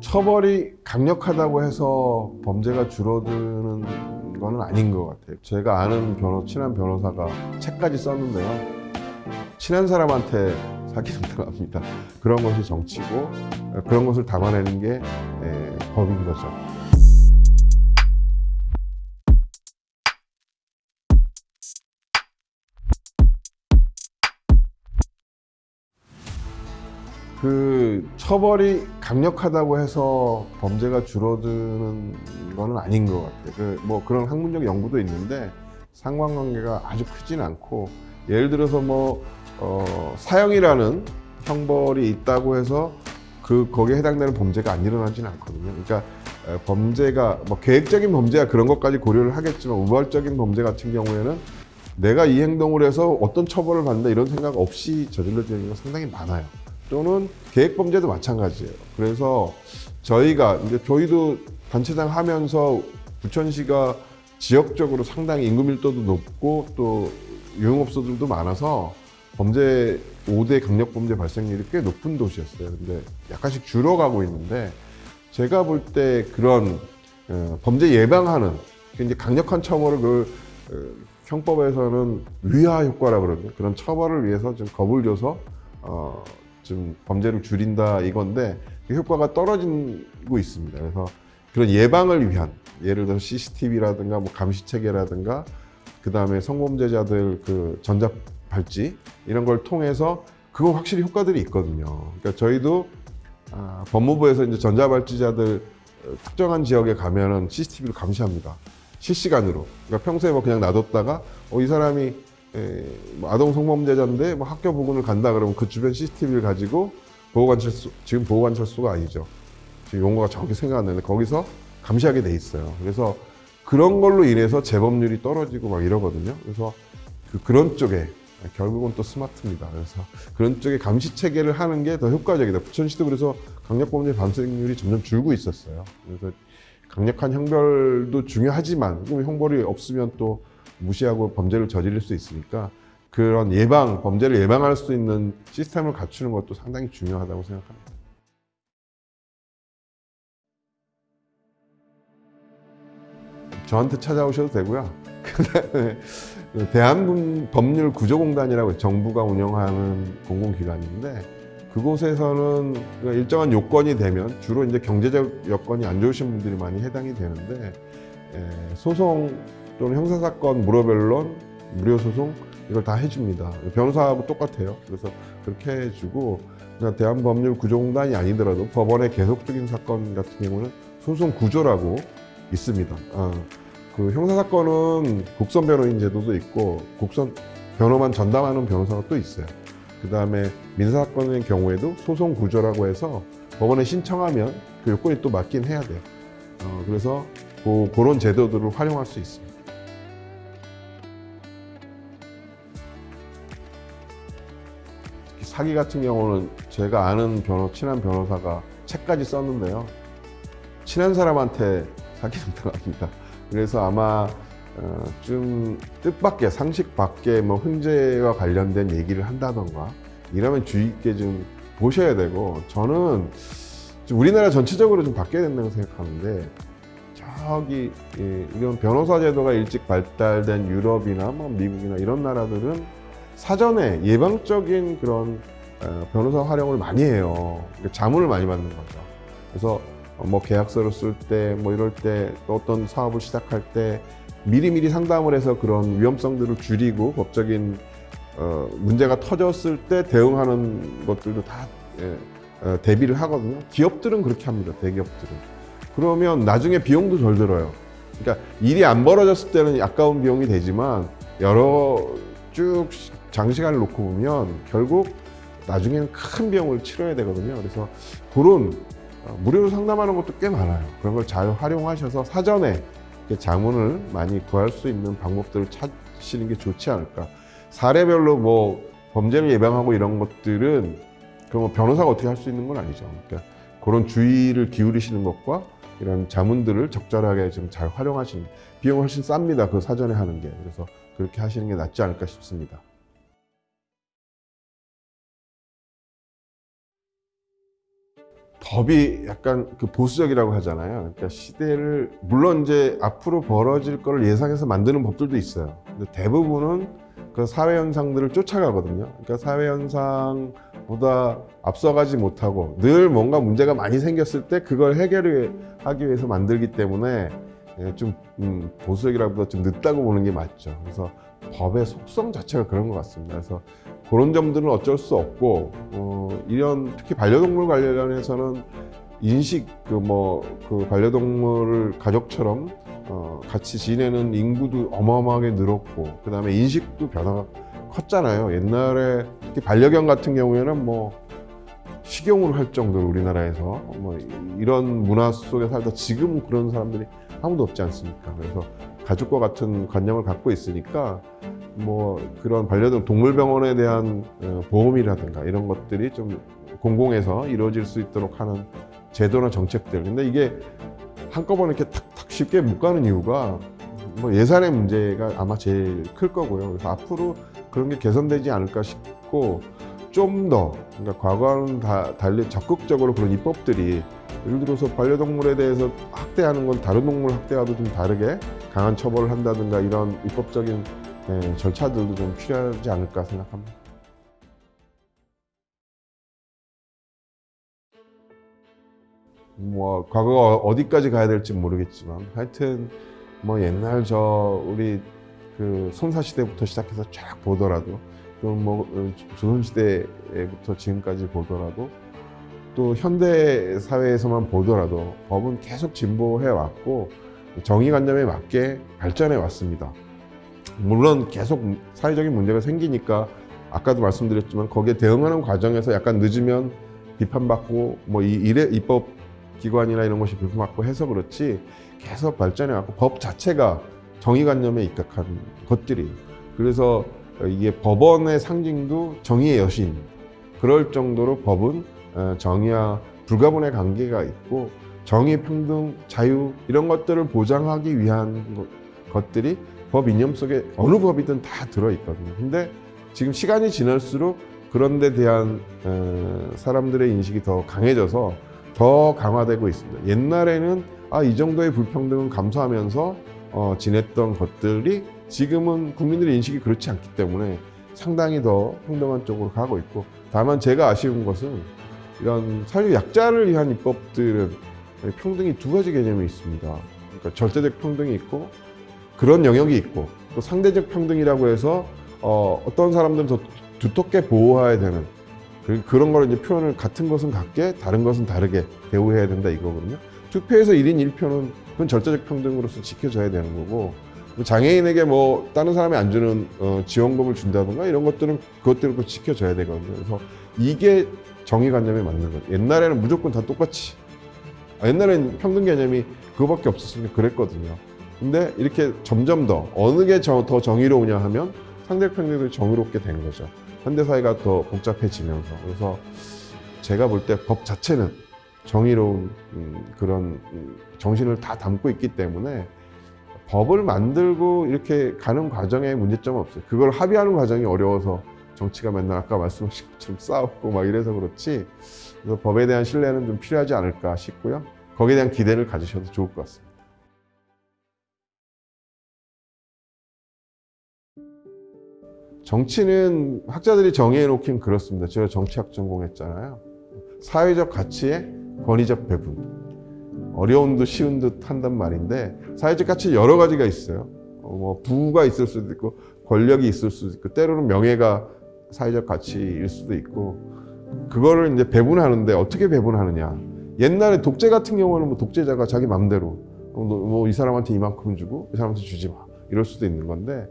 처벌이 강력하다고 해서 범죄가 줄어드는 거는 아닌 것 같아요. 제가 아는 변호, 친한 변호사가 책까지 썼는데요. 친한 사람한테 사기는 들어갑니다. 그런 것이 정치고 그런 것을 담아내는 게 에, 법인 거죠. 그 처벌이 강력하다고 해서 범죄가 줄어드는 거는 아닌 것 같아요. 그 뭐 그런 학문적 연구도 있는데 상관관계가 아주 크진 않고 예를 들어서 뭐 어, 사형이라는 형벌이 있다고 해서 그 거기에 해당되는 범죄가 안 일어나지는 않거든요. 그러니까 에, 범죄가 뭐 계획적인 범죄야 그런 것까지 고려를 하겠지만 우발적인 범죄 같은 경우에는 내가 이 행동을 해서 어떤 처벌을 받는다 이런 생각 없이 저질러지는 경우가 상당히 많아요. 또는 계획 범죄도 마찬가지예요. 그래서 저희가 이제 저희도 단체장 하면서 부천시가 지역적으로 상당히 인구 밀도도 높고 또 유흥업소들도 많아서 범죄 5대 강력 범죄 발생률이 꽤 높은 도시였어요. 근데 약간씩 줄어가고 있는데 제가 볼 때 그런 어, 범죄 예방하는 굉장히 강력한 처벌을 그 어, 형법에서는 위화 효과라 그러거든요. 그런 처벌을 위해서 좀 겁을 줘서 어, 좀 범죄를 줄인다 이건데 그 효과가 떨어지고 있습니다. 그래서 그런 예방을 위한 예를 들어 CCTV라든가 뭐 감시 체계라든가 그 다음에 성범죄자들 그 전자 발찌 이런 걸 통해서 그거 확실히 효과들이 있거든요. 그러니까 저희도 아, 법무부에서 이제 전자 발찌자들 어, 특정한 지역에 가면은 CCTV를 감시합니다. 실시간으로. 그러니까 평소에 뭐 그냥 놔뒀다가 어, 이 사람이 에, 뭐 아동 성범죄자인데 뭐 학교 부근을 간다 그러면 그 주변 CCTV를 가지고 보호관찰소 지금 보호관찰소가 아니죠. 지금 용어가 정확히 생각 안 나는데 거기서 감시하게 돼 있어요. 그래서 그런 걸로 인해서 재범률이 떨어지고 막 이러거든요. 그래서 그, 그런 쪽에 결국은 또 스마트입니다. 그래서 그런 쪽에 감시 체계를 하는 게 더 효과적이다. 부천시도 그래서 강력범죄 발생률이 점점 줄고 있었어요. 그래서 강력한 형벌도 중요하지만 형벌이 없으면 또 무시하고 범죄를 저지를 수 있으니까 그런 예방, 범죄를 예방할 수 있는 시스템을 갖추는 것도 상당히 중요하다고 생각합니다. 저한테 찾아오셔도 되고요. 대한법률구조공단이라고 정부가 운영하는 공공기관인데 그곳에서는 일정한 요건이 되면 주로 이제 경제적 여건이 안 좋으신 분들이 많이 해당이 되는데 에, 소송 또는 형사사건 무료변론, 무료소송 이걸 다 해줍니다. 변호사하고 똑같아요. 그래서 그렇게 해주고 그냥 대한법률구조공단이 아니더라도 법원의 계속적인 사건 같은 경우는 소송 구조라고 있습니다. 아, 그 형사사건은 국선 변호인 제도도 있고 국선 변호만 전담하는 변호사가 또 있어요. 그 다음에 민사사건의 경우에도 소송 구조라고 해서 법원에 신청하면 그 요건이 또 맞긴 해야 돼요. 어, 그래서 그, 그런 제도들을 활용할 수 있습니다. 사기 같은 경우는 제가 아는 변호, 친한 변호사가 책까지 썼는데요. 친한 사람한테 사기는 들어갑니다. 그래서 아마 어, 좀 뜻밖의 상식 밖의 뭐 훈제와 관련된 얘기를 한다던가 이러면 주의 있게 좀 보셔야 되고 저는 좀 우리나라 전체적으로 좀 바뀌어야 된다고 생각하는데 저기 예, 이런 변호사 제도가 일찍 발달된 유럽이나 뭐 미국이나 이런 나라들은 사전에 예방적인 그런 어, 변호사 활용을 많이 해요. 그러니까 자문을 많이 받는 거죠. 그래서 뭐 계약서를 쓸 때 뭐 이럴 때 또 어떤 사업을 시작할 때 미리미리 상담을 해서 그런 위험성들을 줄이고 법적인 어, 문제가 터졌을 때 대응하는 것들도 다 예, 어, 대비를 하거든요. 기업들은 그렇게 합니다. 대기업들은. 그러면 나중에 비용도 덜 들어요. 그러니까 일이 안 벌어졌을 때는 아까운 비용이 되지만 여러 쭉 장시간을 놓고 보면 결국 나중에는 큰 비용을 치러야 되거든요. 그래서 그런 어, 무료로 상담하는 것도 꽤 많아요. 그런 걸 잘 활용하셔서 사전에 자문을 많이 구할 수 있는 방법들을 찾으시는 게 좋지 않을까. 사례별로 뭐 범죄를 예방하고 이런 것들은 그뭐 변호사가 어떻게 할 수 있는 건 아니죠. 그러니까 그런 주의를 기울이시는 것과 이런 자문들을 적절하게 좀 잘 활용하시는 비용은 훨씬 쌉니다. 그 사전에 하는 게. 그래서 그렇게 하시는 게 낫지 않을까 싶습니다. 법이 약간 그 보수적이라고 하잖아요. 그러니까 시대를 물론 이제 앞으로 벌어질 거를 예상해서 만드는 법들도 있어요. 근데 대부분은 그 사회 현상들을 쫓아가거든요. 그러니까 사회 현상보다 앞서가지 못하고 늘 뭔가 문제가 많이 생겼을 때 그걸 해결을 하기 위해서 만들기 때문에 예, 좀 음, 보수적이라보다 좀 늦다고 보는 게 맞죠. 그래서 법의 속성 자체가 그런 것 같습니다. 그래서 그런 점들은 어쩔 수 없고 어, 이런 특히 반려동물 관련해서는 인식 그 뭐 그 반려동물을 가족처럼 어, 같이 지내는 인구도 어마어마하게 늘었고 그 다음에 인식도 변화가 컸잖아요. 옛날에 특히 반려견 같은 경우에는 뭐 식용으로 할 정도로 우리나라에서 뭐 이런 문화 속에 살다 지금 그런 사람들이 아무도 없지 않습니까? 그래서 가족과 같은 관념을 갖고 있으니까 뭐 그런 반려동 동물병원에 대한 어, 보험이라든가 이런 것들이 좀 공공에서 이루어질 수 있도록 하는 제도나 정책들. 근데 이게 한꺼번에 이렇게 탁탁 쉽게 못 가는 이유가 뭐 예산의 문제가 아마 제일 클 거고요. 그래서 앞으로 그런 게 개선되지 않을까 싶고 좀 더 그러니까 과거와는 다 달리 적극적으로 그런 입법들이 예를 들어서 반려동물에 대해서 학대하는 건 다른 동물 학대와도 좀 다르게 강한 처벌을 한다든가 이런 입법적인 예, 절차들도 좀 필요하지 않을까 생각합니다. 뭐 과거가 어디까지 가야 될지 모르겠지만 하여튼 뭐 옛날 저 우리 그 손사 시대부터 시작해서 쫙 보더라도 또뭐 조선 시대부터 지금까지 보더라도 또 현대 사회에서만 보더라도 법은 계속 진보해 왔고 정의관념에 맞게 발전해 왔습니다. 물론 계속 사회적인 문제가 생기니까 아까도 말씀드렸지만 거기에 대응하는 과정에서 약간 늦으면 비판받고 뭐 이 일에 입법 기관이나 이런 것이 비판받고 해서 그렇지 계속 발전해 왔고 법 자체가 정의관념에 입각한 것들이 그래서 이게 법원의 상징도 정의의 여신 그럴 정도로 법은 어, 정의와 불가분의 관계가 있고 정의, 평등, 자유 이런 것들을 보장하기 위한 것들이 법 이념 속에 어느 법이든 다 들어있거든요. 근데 지금 시간이 지날수록 그런 데 대한 어, 사람들의 인식이 더 강해져서 더 강화되고 있습니다. 옛날에는 아, 이 정도의 불평등은 감수하면서 어, 지냈던 것들이 지금은 국민들의 인식이 그렇지 않기 때문에 상당히 더 평등한 쪽으로 가고 있고 다만 제가 아쉬운 것은 이런 사회 약자를 위한 입법들은 평등이 두 가지 개념이 있습니다. 그러니까 절대적 평등이 있고 그런 영역이 있고 또 상대적 평등이라고 해서 어, 어떤 사람들은 더 두텁게 보호해야 되는 그, 그런 걸 이제 표현을 같은 것은 같게 다른 것은 다르게 대우해야 된다 이거거든요. 투표에서 1인 1표는 그건 절대적 평등으로서 지켜져야 되는 거고 뭐 장애인에게 뭐 다른 사람이 안 주는 어, 지원금을 준다든가 이런 것들은 그것들을 또 지켜줘야 되거든요. 그래서 이게 정의관념에 맞는 거예요. 옛날에는 무조건 다 똑같이 아, 옛날에는 평등 개념이 그거밖에 없었으니까 그랬거든요. 근데 이렇게 점점 더 어느 게 더 정의로우냐 하면 상대평등도 정의롭게 된 거죠. 현대사회가 더 복잡해지면서. 그래서 제가 볼 때 법 자체는 정의로운 음, 그런 음, 정신을 다 담고 있기 때문에 법을 만들고 이렇게 가는 과정에 문제점은 없어요. 그걸 합의하는 과정이 어려워서 정치가 맨날 아까 말씀하신 것처럼 싸우고 막 이래서 그렇지 그래서 법에 대한 신뢰는 좀 필요하지 않을까 싶고요. 거기에 대한 기대를 가지셔도 좋을 것 같습니다. 정치는 학자들이 정의해 놓긴 그렇습니다. 제가 정치학 전공했잖아요. 사회적 가치의 권위적 배분. 어려운 듯 쉬운 듯 한단 말인데 사회적 가치 여러 가지가 있어요. 어, 뭐 부가 있을 수도 있고 권력이 있을 수도 있고 때로는 명예가 사회적 가치일 수도 있고 그거를 이제 배분하는데 어떻게 배분하느냐. 옛날에 독재 같은 경우는 뭐 독재자가 자기 맘대로 뭐 이 사람한테 이만큼 주고 이 사람한테 주지 마 이럴 수도 있는 건데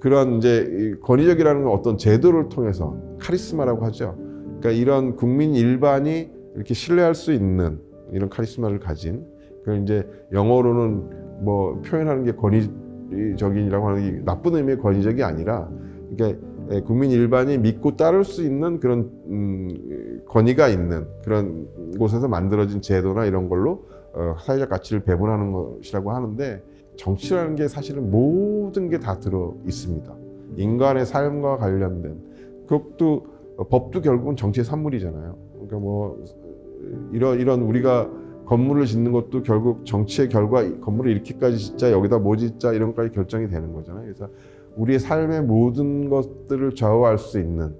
그런 이제 권위적이라는 어떤 제도를 통해서 카리스마라고 하죠. 그러니까 이런 국민 일반이 이렇게 신뢰할 수 있는 이런 카리스마를 가진 그 이제 영어로는 뭐 표현하는 게 권위적인이라고 하는 게 나쁜 의미의 권위적이 아니라 그러니까 국민 일반이 믿고 따를 수 있는 그런 음, 권위가 있는 그런 곳에서 만들어진 제도나 이런 걸로 어, 사회적 가치를 배분하는 것이라고 하는데 정치라는 게 사실은 모든 게 다 들어 있습니다. 인간의 삶과 관련된 그것도 법도 결국은 정치의 산물이잖아요. 그러니까 뭐 이런 이런 우리가 건물을 짓는 것도 결국 정치의 결과 이 건물을 이렇게까지 짓자 여기다 뭐 짓자 이런 것까지 결정이 되는 거잖아요. 그래서 우리의 삶의 모든 것들을 좌우할 수 있는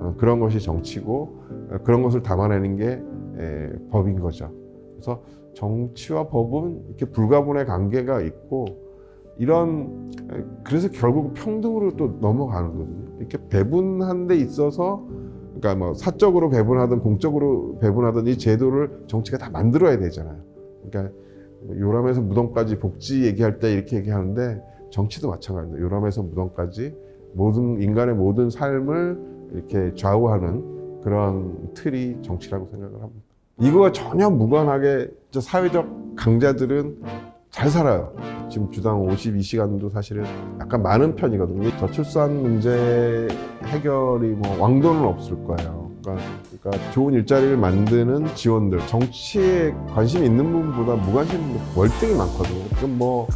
어, 그런 것이 정치고 어, 그런 것을 담아내는 게 에, 법인 거죠. 그래서 정치와 법은 이렇게 불가분의 관계가 있고 이런 에, 그래서 결국 평등으로 또 넘어가는 거거든요. 이렇게 배분한 데 있어서 그러니까 뭐 사적으로 배분하든 공적으로 배분하든 이 제도를 정치가 다 만들어야 되잖아요. 그러니까 요람에서 무덤까지 복지 얘기할 때 이렇게 얘기하는데 정치도 마찬가지입니다. 요람에서 무덤까지 모든 인간의 모든 삶을 이렇게 좌우하는 그런 틀이 정치라고 생각을 합니다. 이거와 전혀 무관하게 저 사회적 강자들은 잘 살아요. 지금 주당 52시간도 사실은 약간 많은 편이거든요. 저출산 문제 해결이 뭐 왕도는 없을 거예요. 그러니까, 그러니까 좋은 일자리를 만드는 지원들, 정치에 관심 있는 분보다 무관심 월등히 많거든요. 그럼 뭐